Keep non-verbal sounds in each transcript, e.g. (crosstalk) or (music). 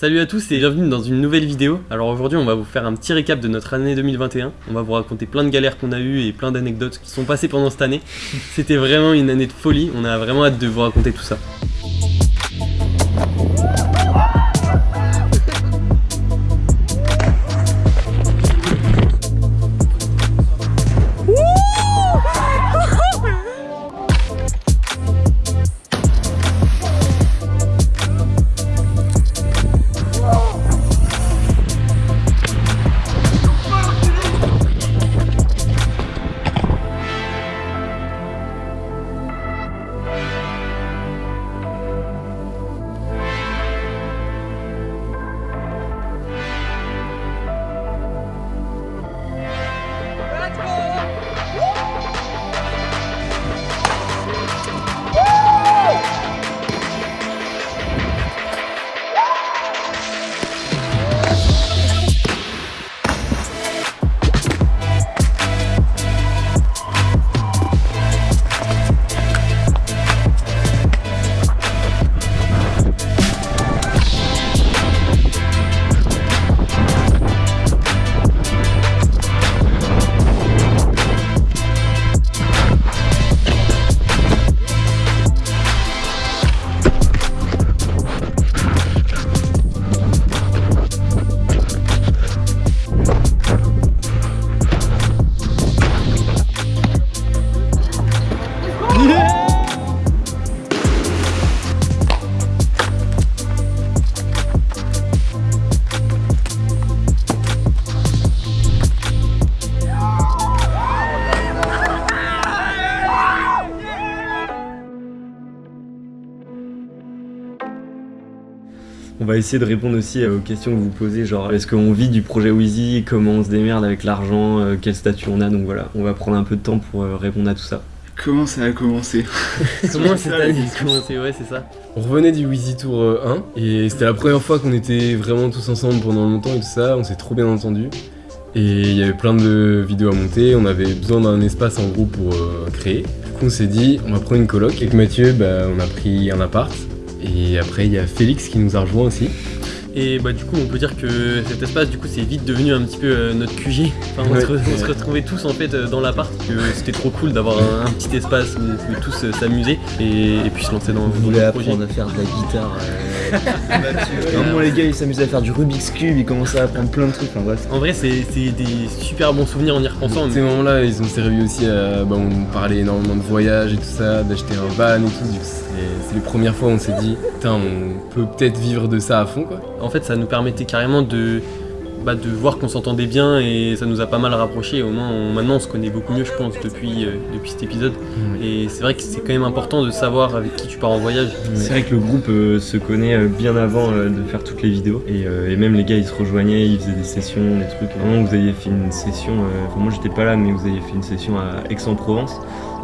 Salut à tous et bienvenue dans une nouvelle vidéo. Alors aujourd'hui on va vous faire un petit récap de notre année 2021. On va vous raconter plein de galères qu'on a eues et plein d'anecdotes qui sont passées pendant cette année. C'était vraiment une année de folie, on a vraiment hâte de vous raconter tout ça. Va essayer de répondre aussi aux questions que vous posez, genre est-ce qu'on vit du projet Wheezy, comment on se démerde avec l'argent, euh, quel statut on a, donc voilà, on va prendre un peu de temps pour euh, répondre à tout ça. Comment ça a commencé? (laughs) Comment cette année a commencé? Ouais c'est ça. On revenait du Wheezy Tour euh, 1 et c'était la première fois qu'on était vraiment tous ensemble pendant longtemps et tout ça, on s'est trop bien entendu. Et il y avait plein de vidéos à monter, on avait besoin d'un espace en groupe pour euh, créer. Du coup on s'est dit on va prendre une coloc. Avec Mathieu bah, on a pris un appart. Et après il y a Félix qui nous a rejoint aussi. Et bah du coup on peut dire que cet espace du coup c'est vite devenu un petit peu euh, notre QG. Enfin, on, Ouais. se, re- on se retrouvait tous en fait euh, dans l'appart, que c'était trop cool d'avoir un, un petit espace où on pouvait tous euh, s'amuser et, et puis se lancer dans, On dans voulait le projet. apprendre à faire de la guitare. Euh... Vraiment les gars ils s'amusaient à faire du Rubik's Cube, ils commençaient à apprendre plein de trucs, enfin bref. En vrai c'est c'est des super bons souvenirs en y repensant. Ces moments-là ils ont servi aussi à. Bah, on parlait énormément de voyages et tout ça, d'acheter un van et tout. C'est les premières fois où on s'est dit putain on peut peut-être vivre de ça à fond quoi. En fait, ça nous permettait carrément de, bah, de voir qu'on s'entendait bien et ça nous a pas mal rapprochés. Au moins, on- maintenant, on se connaît beaucoup mieux, je pense, depuis, euh, depuis cet épisode. Et c'est vrai que c'est quand même important de savoir avec qui tu pars en voyage. C'est vrai que le groupe euh, se connaît euh, bien avant euh, de faire toutes les vidéos et, euh, et même les gars ils se rejoignaient, ils faisaient des sessions, des trucs. À un moment vous aviez fait une session, euh, enfin moi j'étais pas là mais vous aviez fait une session à Aix-en-Provence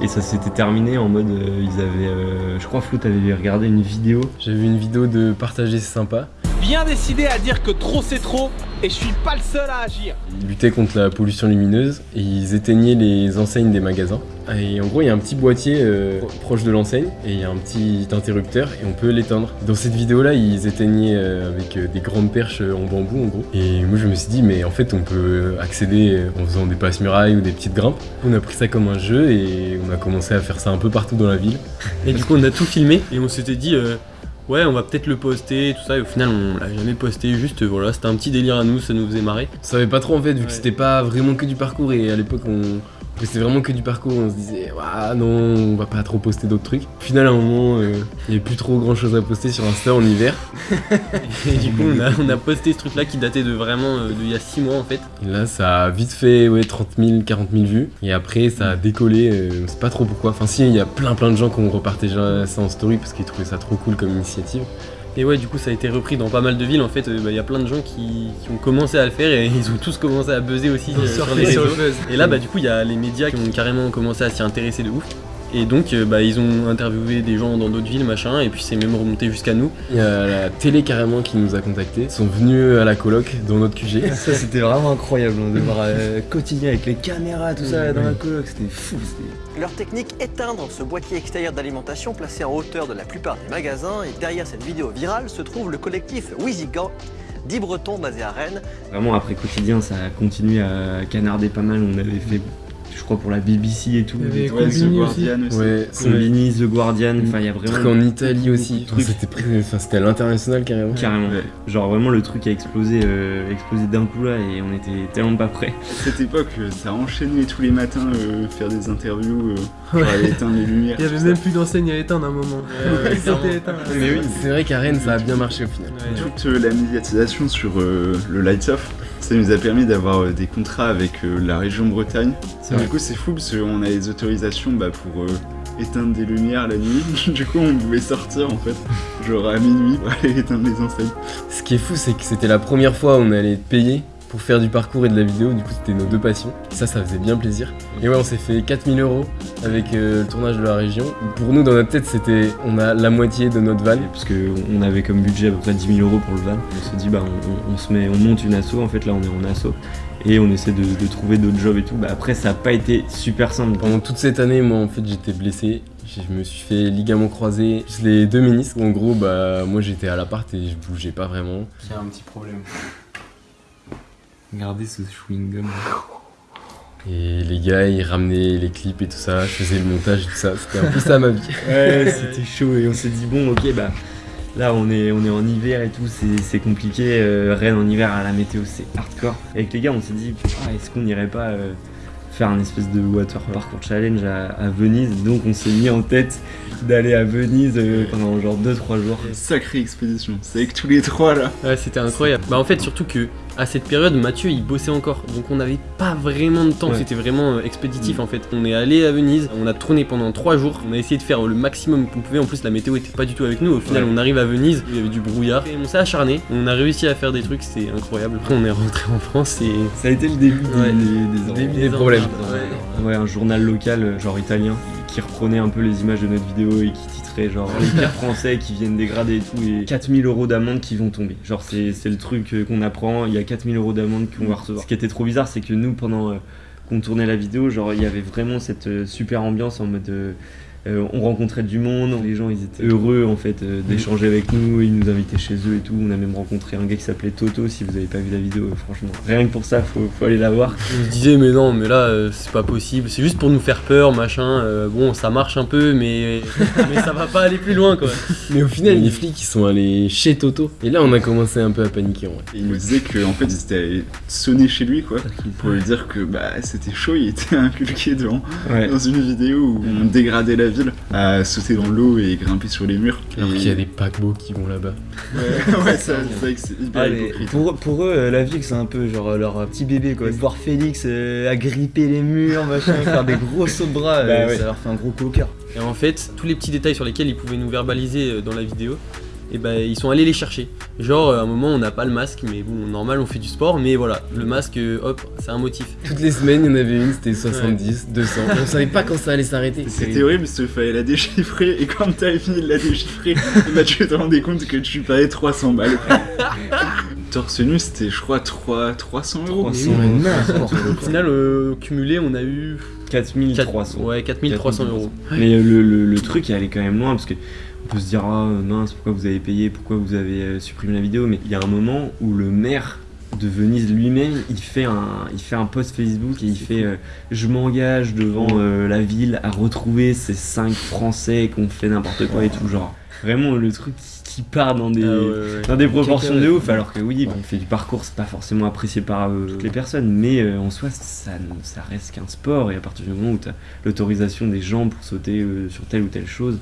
et ça s'était terminé en mode euh, ils avaient, euh, je crois Flou t'avais regardé une vidéo J'ai vu une vidéo de partager c'est sympa. bien décidé à dire que trop c'est trop et je suis pas le seul à agir. Ils luttaient contre la pollution lumineuse et ils éteignaient les enseignes des magasins. Et en gros, il y a un petit boîtier euh, pro- proche de l'enseigne et il y a un petit interrupteur et on peut l'éteindre. Dans cette vidéo-là, ils éteignaient euh, avec euh, des grandes perches en bambou en gros. Et moi, je me suis dit, mais en fait, on peut accéder en faisant des passe-murailles ou des petites grimpes. On a pris ça comme un jeu et on a commencé à faire ça un peu partout dans la ville. Et du coup, on a tout filmé et on s'était dit, ouais, on va peut-être le poster, tout ça. Et au final, on l'a jamais posté. Juste, voilà, c'était un petit délire à nous, ça nous faisait marrer. On savait pas trop en fait, vu Ouais. que c'était pas vraiment que du parcours et à l'époque on. C'était vraiment que du parcours, on se disait, ah non, on va pas trop poster d'autres trucs. Au final, à un moment, euh, il y avait plus trop grand chose à poster sur Insta en hiver. (laughs) Et du coup, on a, on a posté ce truc-là qui datait de vraiment euh, d'il y a 6 mois en fait. Et là, ça a vite fait ouais, 30 000, 40 000 vues. Et après, ça a décollé, euh, on sait pas trop pourquoi. Enfin, si, il y a plein plein de gens qui ont repartagé ça en story parce qu'ils trouvaient ça trop cool comme initiative. Et ouais, du coup, ça a été repris dans pas mal de villes. En fait, euh, bah, il y a plein de gens qui, qui ont commencé à le faire et (laughs) ils ont tous commencé à buzzer aussi euh, sur les réseaux. Et là, bah, du coup, il y a les médias qui ont carrément commencé à s'y intéresser de ouf. Et donc euh, bah, ils ont interviewé des gens dans d'autres villes, machin, et puis c'est même remonté jusqu'à nous. Il y a la télé carrément qui nous a contactés. Ils sont venus à la coloc dans notre QG. (laughs) Ça c'était vraiment incroyable hein, de voir euh, quotidien avec les caméras, tout ça dans la coloc, c'était fou. Leur technique, éteindre ce boîtier extérieur d'alimentation placé en hauteur de la plupart des magasins. Et derrière cette vidéo virale se trouve le collectif Wizigan, 10 Bretons basés à Rennes. Vraiment, après quotidien, ça a continué à canarder pas mal. On avait fait, je crois, pour la BBC et tout. Il y avait The Combini Guardian aussi. Ouais, Combini, The Guardian, enfin il y a Truc vraiment en Italie aussi. Truc. C'était pré- enfin, c'était à l'international carrément. carrément. Genre vraiment le truc a explosé, euh, explosé d'un coup là et on était tellement pas prêts. Cette époque, euh, ça enchaînait tous les matins, euh, faire des interviews, aller éteindre les lumières. Il y avait même plus d'enseigne à éteindre à un moment. (laughs) Mais oui, c'est vrai qu'à Rennes ça a bien marché au final. Toute la médiatisation sur le Lights Off, ça nous a permis d'avoir euh, des contrats avec euh, la région Bretagne. Du coup, c'est fou parce qu'on a les autorisations bah, pour euh, éteindre des lumières la nuit. (laughs) du coup, on pouvait sortir en fait, genre à minuit pour aller éteindre les enseignes. Ce qui est fou, c'est que c'était la première fois où on allait être payé pour faire du parcours et de la vidéo. Du coup, c'était nos deux passions. Ça, ça faisait bien plaisir. Et ouais, on s'est fait 4000 euros avec euh, le tournage de la région. Pour nous, dans notre tête, c'était on a la moitié de notre van. Parce que on avait comme budget à peu près 10 000 euros pour le van. On s'est dit bah on, on- on se met, on monte une asso. En fait là on est en asso et on essaie de, de trouver d'autres jobs et tout. Bah après ça a pas été super simple. Pendant toute cette année, moi, en fait, j'étais blessé. Je me suis fait ligament croisé, les deux ménisques. En gros, bah, moi, j'étais à l'appart et je bougeais pas vraiment. Il y a un petit problème. Regardez ce chewing gum. Et les gars, ils ramenaient les clips et tout ça. Je faisais le montage et tout ça. C'était un peu ça ma vie. (laughs) Ouais c'était chaud et on s'est dit bon ok bah là on est, on est en hiver et tout, c'est c'est compliqué. Euh, Rennes en hiver à la météo c'est hardcore. Et avec les gars on s'est dit ah, est-ce qu'on irait pas euh, faire un espèce de water parkour challenge à, à Venise? Donc on s'est mis en tête d'aller à Venise euh, pendant genre 2-3 jours. Sacrée expédition. C'est avec tous les trois là. Ouais, c'était incroyable. Bah en fait, surtout que à cette période, Mathieu il bossait encore, donc on n'avait pas vraiment de temps. Ouais. C'était vraiment euh, expéditif en fait. On est allé à Venise, on a tourné pendant trois jours. On a essayé de faire le maximum qu'on pouvait. En plus, la météo était pas du tout avec nous. Au final, Ouais. on arrive à Venise, il y avait du brouillard. Et on s'est acharné. On a réussi à faire des trucs, c'était incroyable. Après, (laughs) on est rentré en France et Ça a été le début des- Ouais. des, des, Des- des problèmes. Ouais. Ouais, un journal local, genre italien, qui reprenait un peu les images de notre vidéo et qui titrait genre les pires (laughs) français qui viennent dégrader et tout, et 4000 euros d'amende qui vont tomber. Genre, c'est c'est le truc euh, qu'on apprend, il y a 4000 euros d'amende qu'on va recevoir. Ce qui était trop bizarre, c'est que nous, pendant euh, qu'on tournait la vidéo, genre, il y avait vraiment cette euh, super ambiance en mode. euh, euh, on rencontrait du monde, les gens ils étaient heureux en fait euh, d'échanger avec nous, ils nous invitaient chez eux et tout. On a même rencontré un gars qui s'appelait Toto. Si vous avez pas vu la vidéo, euh, franchement, rien que pour ça, faut, faut aller la voir. On se disait mais non mais là euh, c'est pas possible, c'est juste pour nous faire peur machin, Euh, bon ça marche un peu mais, (laughs) mais ça va pas aller plus loin quoi. Mais au final, les flics, ils sont allés chez Toto. Et là, on a commencé un peu à paniquer en vrai. Et il nous disait qu'en fait ils étaient allés sonner chez lui quoi. Pour lui dire que bah c'était chaud, il était (laughs) inculqué devant Ouais. dans une vidéo où on dégradait la ville à sauter dans l'eau et grimper sur les murs. Alors Et- qu'il y a des paquebots qui vont là-bas. Ouais, (laughs) ouais, ça, c'est vrai que c'est hyper Ah, hypocrite. pour, pour eux, euh, la vie, c'est un peu genre euh, leur euh, petit bébé quoi. Voir Félix euh, agripper les murs, machin, (laughs) faire des gros sauts de bras, euh, Bah ouais. ça leur fait un gros coup au cœur. Et en fait, tous les petits détails sur lesquels ils pouvaient nous verbaliser dans la vidéo, et ben ils sont allés les chercher. Genre à un moment on n'a pas le masque, mais bon normal on fait du sport, mais voilà, le masque, euh, hop, c'est un motif. Toutes les semaines, il y en avait une, c'était 70, 200. Et on savait pas quand ça allait s'arrêter. C'était horrible parce qu'il fallait la déchiffrer et quand t'avais fini de la déchiffrer, (laughs) bah, tu te rendais compte que tu payais 300 balles. (laughs) Torse nu c'était je crois 3, 300 euros. 300 Au final, euh, cumulé, on a eu 4300. ouais, 4300 euros. Mais le, le- le truc est allé quand même loin parce que on peut se dire ah mince pourquoi vous avez payé, pourquoi vous avez euh, supprimé la vidéo, mais il y a un moment où le maire de Venise lui-même il fait un il fait un post Facebook et il fait euh, je m'engage devant euh, la ville à retrouver ces cinq Français qui ont fait n'importe quoi et tout genre vraiment le truc qui qui part dans des Ah ouais, ouais. dans des proportions de ouf alors que oui on fait du parcours c'est pas forcément apprécié par euh, toutes les personnes mais en soi ça, ça reste qu'un sport et à partir du moment où tu as l'autorisation des gens pour sauter sur telle ou telle chose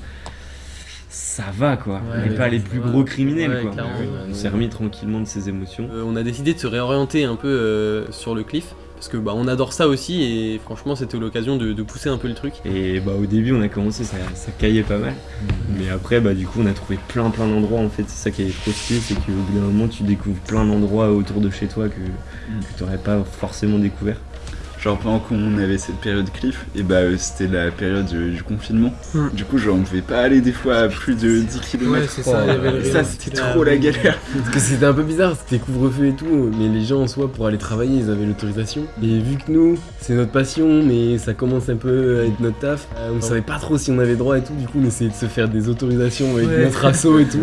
ça va quoi. On Ouais, n'est pas les plus gros criminels Ouais, quoi. on s'est remis tranquillement de ses émotions. Euh, on a décidé de se réorienter un peu euh, sur le cliff, parce que bah on adore ça aussi, et franchement c'était l'occasion de, de pousser un peu le truc. et bah au début on a commencé ça, ça caillait pas mal. Mais après bah du coup on a trouvé plein plein d'endroits en fait. C'est ça qui est trop stylé c'est qu'au bout d'un moment tu découvres plein d'endroits autour de chez toi que, que tu n'aurais pas forcément découvert genre pendant qu'on avait cette période cliff, et bah euh, c'était la période euh, du confinement. Hmm. Du coup, genre on pouvait pas aller des fois à plus de 10 km. Ouais, c'est ça, il y avait le Et ça, c'était trop la galère. Parce que c'était un peu bizarre, c'était couvre-feu et tout, mais les gens en soi pour aller travailler ils avaient l'autorisation. Et vu que nous, c'est notre passion, mais ça commence un peu à être notre taf, euh, on savait pas trop si on avait droit et tout, du coup on essayait de se faire des autorisations avec Ouais. notre assaut et tout.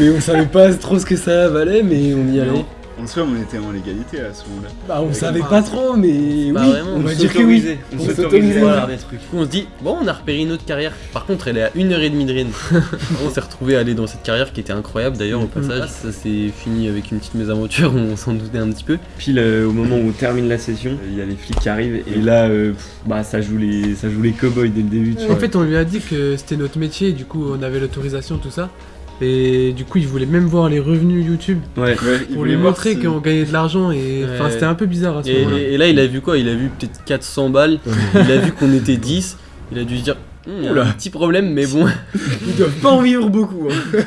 Mais on savait pas trop ce que ça valait, mais on y allait. En soi, on était en légalité à ce moment-là. Bah on savait pas trop, mais oui, vraiment, on on va dire que oui. On On s'autorisait s'autorisait. à Voilà. faire des trucs. Du coup, on se dit, bon, on a repéré une autre carrière. Par contre, elle est à une heure et demie de Rennes. (laughs) on s'est retrouvé à aller dans cette carrière qui était incroyable d'ailleurs au passage. Ça s'est fini avec une petite mésaventure, on s'en doutait un petit peu. Pile euh, au moment où on termine la session, euh, il y a les flics qui arrivent et là, euh, pff, bah ça joue les, ça joue les cowboys dès le début. Tu En vois. fait, on lui a dit que c'était notre métier, du coup, on avait l'autorisation, tout ça. Et du coup, il voulait même voir les revenus YouTube Ouais. Pour lui montrer si- qu'on gagnait de l'argent. Et enfin, Ouais. c'était un peu bizarre à ce Et, moment-là. et là, il a vu quoi? Il a vu peut-être 400 balles. il a vu qu'on était 10. Il a dû se dire, il y a Oula. un petit problème, mais bon. (laughs) Ils doivent pas en vivre beaucoup. hein.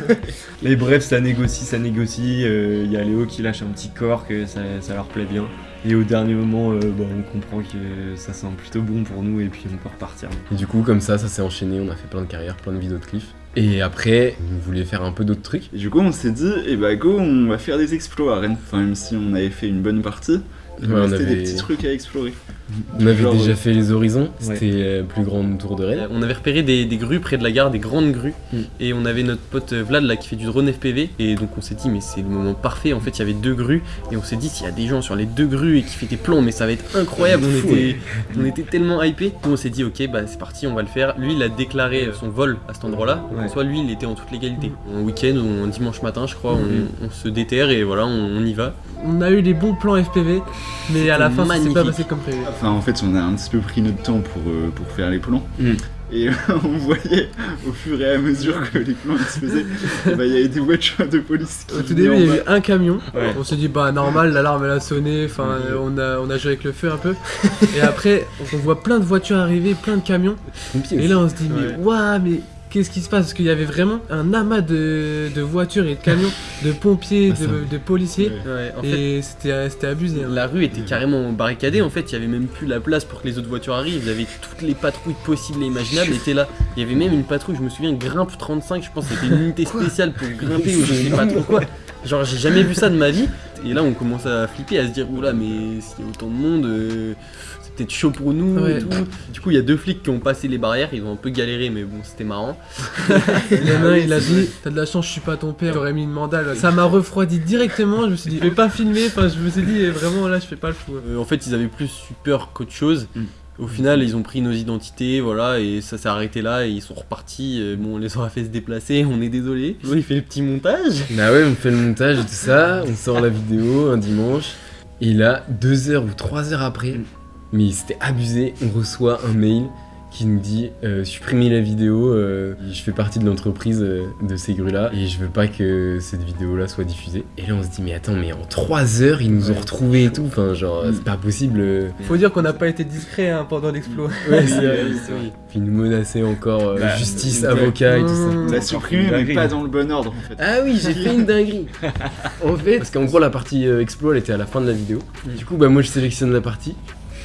Mais bref, ça négocie, ça négocie. euh, Il y a Léo qui lâche un petit corps que ça, ça leur plaît bien. Et au dernier moment, euh, bah, on comprend que ça sent plutôt bon pour nous et puis on peut repartir. Et du coup comme ça, ça s'est enchaîné, on a fait plein de carrières, plein de vidéos de cliff. Et après, on voulait faire un peu d'autres trucs. Et du coup, on s'est dit, eh bah go, on va faire des exploits à Rennes. Enfin, même si on avait fait une bonne partie, il Ouais, restait avait- des petits trucs à explorer. On avait Genre, déjà euh, fait les horizons, Ouais. c'était la plus grande tour de Rennes. On avait repéré des, des grues près de la gare, des grandes grues, Mm. et on avait notre pote euh, Vlad là qui fait du drone FPV, et donc on s'est dit mais c'est le moment parfait. En fait, il y avait deux grues, et on s'est dit s'il y a des gens sur les deux grues et qui fait des plans, mais ça va être incroyable. On Fou, était, on était tellement hypés. Donc on s'est dit ok bah c'est parti, on va le faire. Lui il a déclaré euh, son vol à cet endroit-là. Donc, Ouais. En soit lui il était en toute légalité. Un week-end ou un dimanche matin je crois, Mhm. on, on se déterre et voilà on, on y va. On a eu les bons plans FPV, mais à la fin, ça s'est pas passé comme prévu. Enfin, en fait, on a un petit peu pris notre temps pour, euh, pour faire les plans. Mm. Et (laughs) on voyait au fur et à mesure que les plans ils se faisaient, eh bah, il y avait des voitures de police qui Au tout début, il y a bas. eu un camion. Ouais. On s'est dit, bah normal, l'alarme elle a sonné. Enfin, euh, on, a, on a joué avec le feu un peu. Et après, on voit plein de voitures arriver, plein de camions. Et là, on se dit, mais Ouais. waouh, mais qu'est-ce qui se passe? Parce qu'il y avait vraiment un amas de, de voitures et de camions, de pompiers, Ah, de, de policiers. Ouais. Ouais, en fait, Et c'était c'était abusé. hein. La rue était carrément barricadée, en fait, il y avait même plus la place pour que les autres voitures arrivent, il y avait toutes les patrouilles possibles et imaginables étaient là. Il y avait même une patrouille, je me souviens, Grimpe 35, je pense que c'était une unité spéciale pour grimper ou je sais pas trop quoi. Genre j'ai jamais vu ça de ma vie. Et là on commence à flipper, à se dire oula mais s'il y a autant de monde, euh, c'est peut-être chaud pour nous Ouais. et tout. Du coup il y a deux flics qui ont passé les barrières, ils ont un peu galéré mais bon c'était marrant. (laughs) Il a il a dit T'as de la chance, je suis pas ton père, j'aurais mis une mandale. Ça m'a refroidi directement. Je me suis dit, je vais pas filmer. Enfin, je me suis dit, vraiment là, je fais pas le fou. Euh, en fait, ils avaient plus eu peur qu'autre chose. Mm. Au final, ils ont pris nos identités, voilà, et ça s'est arrêté là, et ils sont repartis. Bon, on les aura fait se déplacer, on est désolé. il fait le petit montage. Bah ouais, on fait le montage et tout ça, on sort la vidéo un dimanche, et là, deux heures ou trois heures après, Mm. mais c'était abusé, on reçoit un mail qui nous dit euh, supprimez la vidéo, euh, je fais partie de l'entreprise euh, de ces grues là et je veux pas que cette vidéo là soit diffusée. Et là on se dit mais attends mais en trois heures ils nous ont retrouvés et tout, enfin genre Mm. c'est pas possible. Faut dire qu'on n'a pas été discret hein, pendant l'explo. Ouais, Oui, (laughs) c'est vrai, oui, c'est oui. vrai. Puis ils nous menaçaient encore euh, Bah, justice, avocat et tout ça. T'as supprimé, mais pas dans le bon ordre en fait. Ah oui, j'ai fait une dinguerie. (laughs) en fait, parce qu'en gros la partie euh, explo elle était à la fin de la vidéo. Du coup, bah moi je sélectionne la partie,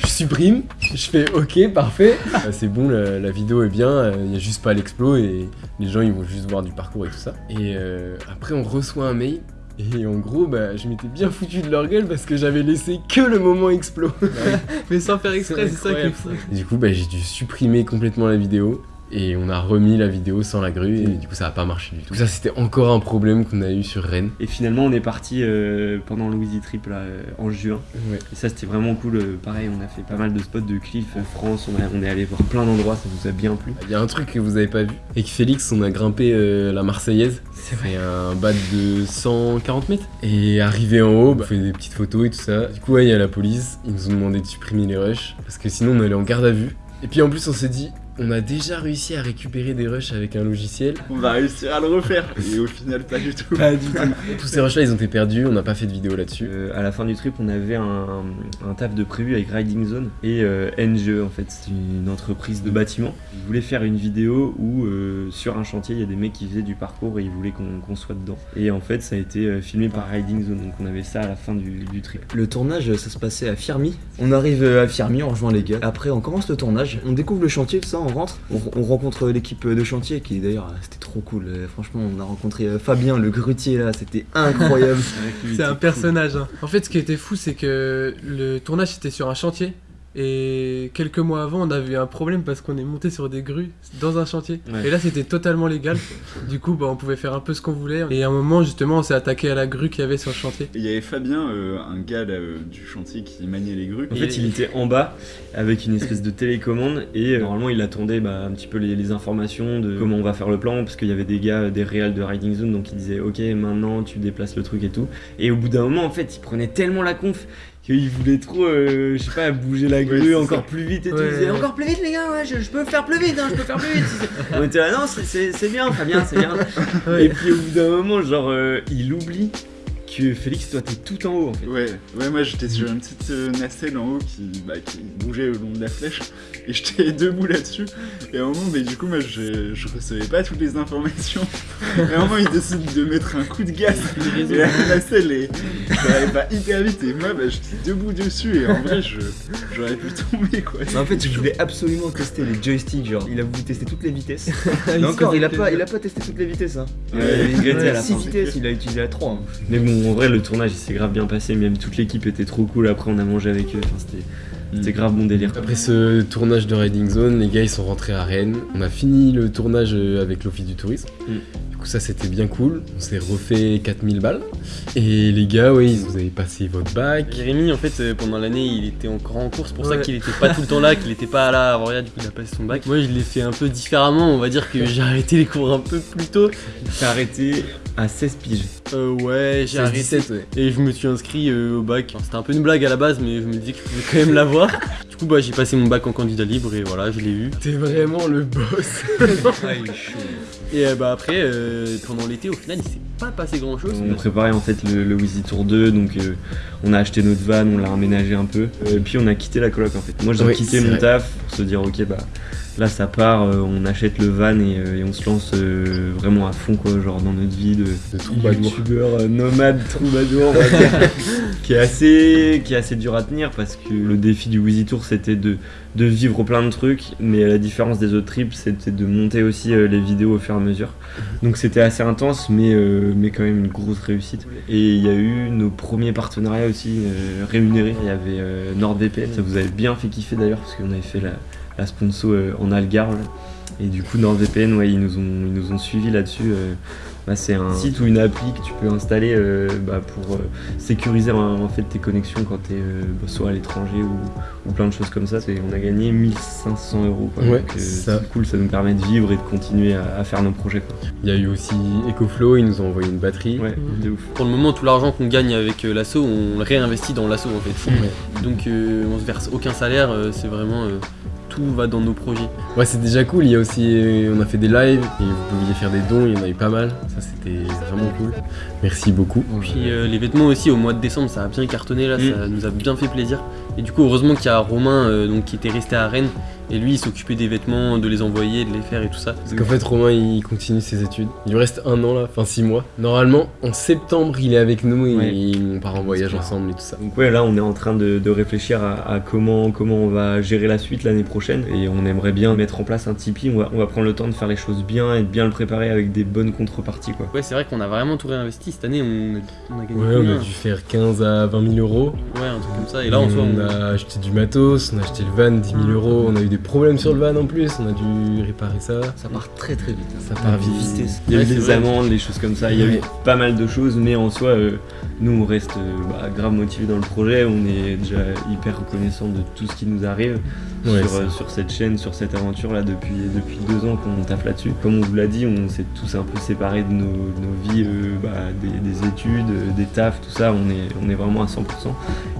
je supprime, je fais OK, parfait. Euh, c'est bon, la, la vidéo est bien, il y a juste pas l'explo et les gens ils vont juste voir du parcours et tout ça. Et euh, après on reçoit un mail. Et en gros, bah, je m'étais bien foutu de leur gueule parce que j'avais laissé que le moment explo. (laughs) Mais sans faire exprès, c'est ça qui est fou. Du coup, bah, j'ai dû supprimer complètement la vidéo. Et on a remis la vidéo sans la grue et du coup ça a pas marché du tout. Ça c'était encore un problème qu'on a eu sur Rennes. Et finalement, on est parti euh, pendant le Wheezy Trip là, euh, en juin. Ouais. Et ça, c'était vraiment cool. euh, pareil, on a fait pas mal de spots de cliff euh, France. On, a- on est allé voir plein d'endroits, ça nous a bien plu. Il y a un truc que vous avez pas vu. Avec Félix, on a grimpé la Marseillaise. C'est un bas de 140 mètres. Et arrivé en haut, bah, on fait des petites photos et tout ça. Du coup, ouais, il y a la police. Ils nous ont demandé de supprimer les rushs. Parce que sinon, on allait en garde à vue. Et puis en plus, on s'est dit, on a déjà réussi à récupérer des rushs avec un logiciel. On va réussir à le refaire. Et au final, pas du tout. Pas du tout. (laughs) Tous ces rushs là, ils ont été perdus, on n'a pas fait de vidéo là-dessus. Euh, à la fin du trip, on avait un, un taf de prévu avec Riding Zone et euh, NGE en fait, c'est une entreprise de bâtiment. Ils voulaient faire une vidéo où euh, sur un chantier, il y a des mecs qui faisaient du parcours et ils voulaient qu'on soit dedans. Et en fait, ça a été filmé par Riding Zone, donc on avait ça à la fin du, du trip. Le tournage, ça se passait à Firmi. On arrive à Firmi, on rejoint les gars. Après, on commence le tournage, on découvre le chantier, tout ça, on rentre. On, on rencontre l'équipe de chantier qui, d'ailleurs, c'était trop cool. Euh, Franchement, on a rencontré euh, Fabien, le grutier là, c'était incroyable. (laughs) C'est un personnage. hein. En fait, ce qui était fou, c'est que le tournage était sur un chantier. Et quelques mois avant, on avait eu un problème parce qu'on est monté sur des grues dans un chantier. Ouais. Et là, c'était totalement légal. (laughs) du coup, bah, on pouvait faire un peu ce qu'on voulait. Et à un moment, justement, on s'est attaqué à la grue qu'il y avait sur le chantier. Et Il y avait Fabien, euh, un gars là, euh, du chantier qui maniait les grues. En fait, il était en bas avec une espèce de télécommande et euh, normalement, il attendait bah, un petit peu les, les informations de comment on va faire le plan parce qu'il y avait des gars, des réals de Riding Zone, donc ils disaient Ok, maintenant tu déplaces le truc et tout. Et au bout d'un moment, en fait, il prenait tellement la conf qu'il voulait trop, euh, je sais pas, bouger la grue c'est encore ça. plus vite et tout. Ouais. Il disait Encore plus vite, les gars, ouais, je, je peux faire plus vite, hein, je peux faire plus vite. on était là, non, c'est- c'est c'est bien, Fabien, c'est bien. Et puis au bout d'un moment, genre, euh, il oublie que Félix, toi, t'es tout en haut en fait. Ouais, ouais, moi j'étais sur une petite euh, nacelle en haut qui, bah, qui bougeait le long de la flèche et j'étais (laughs) debout là-dessus. Et à un moment, mais du coup, moi je, je recevais pas toutes les informations. Et à un moment, il décide de mettre un coup de gaz et la nacelle est, elle va hyper vite. Et moi, bah, j'étais debout dessus et en vrai, je, j'aurais pu tomber quoi. Mais en fait, je voulais absolument tester les joysticks, genre, il a voulu tester toutes les vitesses. (laughs) Il encore, il a, pas, il a pas testé toutes les vitesses, hein. Ouais, il regrettait à la 6 fin. vitesses, il a utilisé à 3. Mais bon, en vrai, le tournage il s'est grave bien passé, même toute l'équipe était trop cool. Après, on a mangé avec eux, enfin, c'était c'était grave bon délire. Après ce tournage de Riding Zone, les gars ils sont rentrés à Rennes. On a fini le tournage euh, avec l'Office du tourisme. Mm. Coup ça c'était bien cool. On s'est refait 4000 balles. Et les gars, oui, vous avez passé votre bac. Jérémy, en fait, euh, pendant l'année, il était encore en course, pour ça qu'il était pas tout le temps là, qu'il était pas là avant rien, du coup, il a passé son bac. Moi, je l'ai fait un peu différemment, on va dire que j'ai arrêté les cours un peu plus tôt. T'as arrêté à 16 piges. Euh, ouais, j'ai arrêté. 17, ouais. Et je me suis inscrit euh, au bac. Enfin, C'était un peu une blague à la base, mais je me disais que je pouvais quand même (laughs) l'avoir. Du coup, bah, j'ai passé mon bac en candidat libre et voilà, je l'ai eu. T'es vraiment le boss. Et euh, bah, après, euh, pendant l'été, au final, il s'est pas passé grand chose. On préparait en fait le, le Wheezy Tour 2, donc euh, on a acheté notre van, on l'a aménagé un peu, euh, puis on a quitté la coloc en fait. Moi j'ai Oui, quitté mon vrai. taf pour se dire ok bah là ça part, euh, on achète le van et, euh, et on se lance euh, vraiment à fond quoi, genre dans notre vie de, De youtubeur nomade troubadour (laughs) qui est assez qui est assez dur à tenir parce que le défi du Wheezy Tour c'était de de vivre plein de trucs, mais la différence des autres trips, c'était de monter aussi les vidéos au fur et à mesure. Donc c'était assez intense, mais, euh, mais quand même une grosse réussite. Et il y a eu nos premiers partenariats aussi euh, rémunérés. Il y avait euh, NordVPN, ça vous avait bien fait kiffer d'ailleurs, parce qu'on avait fait la, la sponsor euh, en Algarve. Et du coup, NordVPN, ouais, ils nous ont, ils nous ont suivis là-dessus. euh, bah, c'est un site ou une appli que tu peux installer euh, bah, pour euh, sécuriser en, en fait tes connexions quand tu es soit à l'étranger ou, ou plein de choses comme ça. C'est- On a gagné 1500 euros. Quoi. Ouais, euh, c'est cool, ça nous permet de vivre et de continuer à, à faire nos projets. Quoi. Il y a eu aussi EcoFlow, ils nous ont envoyé une batterie. Ouais, de ouf. Pour le moment, tout l'argent qu'on gagne avec euh, l'asso, on le réinvestit dans l'asso en fait. Donc, euh, on se verse aucun salaire, euh, c'est vraiment. Tout va dans nos projets. Ouais, c'est déjà cool. Il y a aussi, on a fait des lives et vous pouviez faire des dons. Il y en a eu pas mal. Ça, c'était vraiment cool. Merci beaucoup. Puis euh, les vêtements aussi, au mois de décembre, ça a bien cartonné là, Mm. ça nous a bien fait plaisir. Et du coup, heureusement qu'il y a Romain euh, donc, qui était resté à Rennes. Et lui, il s'occupait des vêtements, de les envoyer, de les faire et tout ça. Parce qu'en fait, Romain, il continue ses études. Il lui reste un an là, enfin six mois. Normalement, en septembre, il est avec nous et Ouais. on part en voyage ensemble et tout ça. Donc ouais, là on est en train de, de réfléchir à, à comment, comment on va gérer la suite l'année prochaine et on aimerait bien mettre en place un Tipeee. On va, on va prendre le temps de faire les choses bien et de bien le préparer avec des bonnes contreparties quoi. Ouais, c'est vrai qu'on a vraiment tout réinvesti. Cette année, on a, on a gagné Ouais, on a dû faire 15 à 20 000 euros. Ouais, un truc comme ça. Et là, en soi, on on a acheté du matos, on a acheté le van 10 000 euros. On a eu des problèmes sur le van en plus. On a dû réparer ça. Ça part très très vite. hein. Ça part vite. vitesse. Il y a eu des amendes, des choses comme ça, il y a eu pas mal de choses mais en soi euh, nous on reste euh, bah, grave motivés dans le projet, on est déjà hyper reconnaissant de tout ce qui nous arrive Ouais, sur, ça. euh, sur cette chaîne, sur cette aventure là depuis, depuis deux ans qu'on tape là-dessus. Comme on vous l'a dit, on s'est tous un peu séparés de nos, nos vies, euh, bah, des, des études, des tafs, tout ça, on est, on est vraiment à 100%.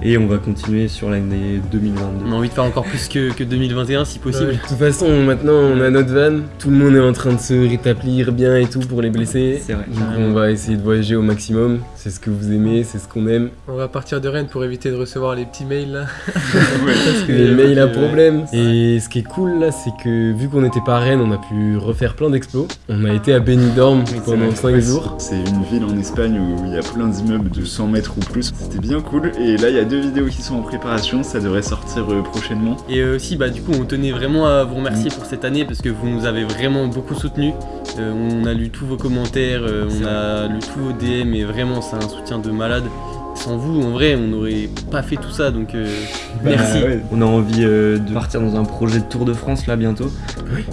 et on va continuer sur l'année 2022. On a envie de faire encore plus que, que 2021 si possible. Ouais. De toute façon, maintenant on a notre van, tout le monde est en train de se rétablir bien et tout pour les blessés. C'est vrai. Donc on va essayer de voyager au maximum, c'est ce que vous aimez, c'est ce qu'on aime. On va partir de Rennes pour éviter de recevoir les petits mails là. (laughs) Parce que les mails à problème. Et ce qui est cool là, c'est que vu qu'on n'était pas à Rennes, on a pu refaire plein d'explos. On a été à Benidorm pendant 5 jours. C'est une ville en Espagne où il y a plein d'immeubles de 100 mètres ou plus. C'était bien cool. Et là, il y a deux vidéos qui sont en préparation. Ça devrait sortir euh, prochainement. Et euh, aussi, bah, du coup, on tenait vraiment à vous remercier pour cette année parce que vous nous avez vraiment beaucoup soutenus. Euh, on a lu tous vos commentaires, euh, on a lu tous vos DM et vraiment, c'est un soutien de malade. Sans vous, en vrai, on n'aurait pas fait tout ça donc euh, merci. Bah, ouais. On a envie euh, de partir dans un projet de Tour de France là bientôt.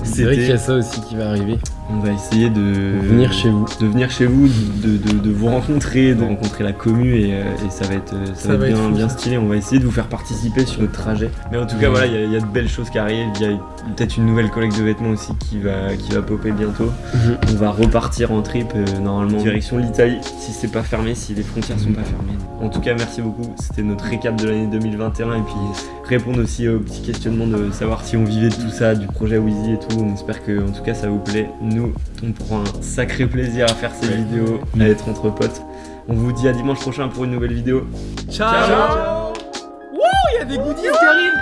C'est vrai qu'il y a ça aussi qui va arriver. On va essayer de Venir chez vous. de venir chez vous, de, de- de vous rencontrer, de rencontrer la commu et, euh, et ça va être, euh, ça Ça va va être bien, fou, bien stylé. On va essayer de vous faire participer sur notre trajet. Mais en tout cas, voilà, il y, a- il y a de belles choses qui arrivent. Il y a peut-être une nouvelle collecte de vêtements aussi qui va, qui va popper bientôt. Mhm. On va repartir en trip euh, normalement direction l'Italie si c'est pas fermé, si les frontières sont pas fermées. En tout cas, merci beaucoup. C'était notre récap de l'année 2021 et puis répondre aussi aux petits questionnements de savoir si on vivait de tout ça, du projet Wheezy et tout. On espère que en tout cas ça vous plaît. Nous, on prend un sacré plaisir à faire ces Ouais. vidéos, à être entre potes. On vous dit à dimanche prochain pour une nouvelle vidéo. Ciao, Il y a des goodies qui arrivent